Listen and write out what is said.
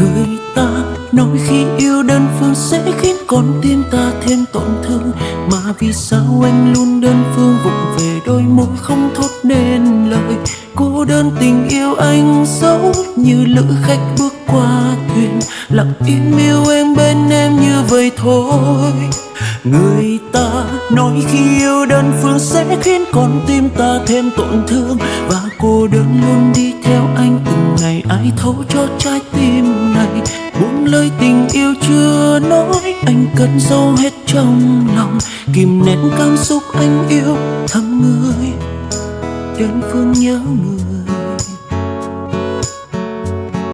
người ta nói khi yêu đơn phương sẽ khiến con tim ta thêm tổn thương. Mà vì sao anh luôn đơn phương vụng về đôi môi không thốt nên lời? Cô đơn tình yêu anh giống như lữ khách bước qua thuyền, lặng im yêu em bên em như vậy thôi. Người ta nói khi yêu đơn phương sẽ khiến con tim ta thêm tổn thương. Và cô đơn luôn đi theo anh từng ai thấu cho trái tim này. Buông lời tình yêu chưa nói, anh cất giấu hết trong lòng. Kìm nén cảm xúc anh yêu thầm người. Đơn phương nhớ người.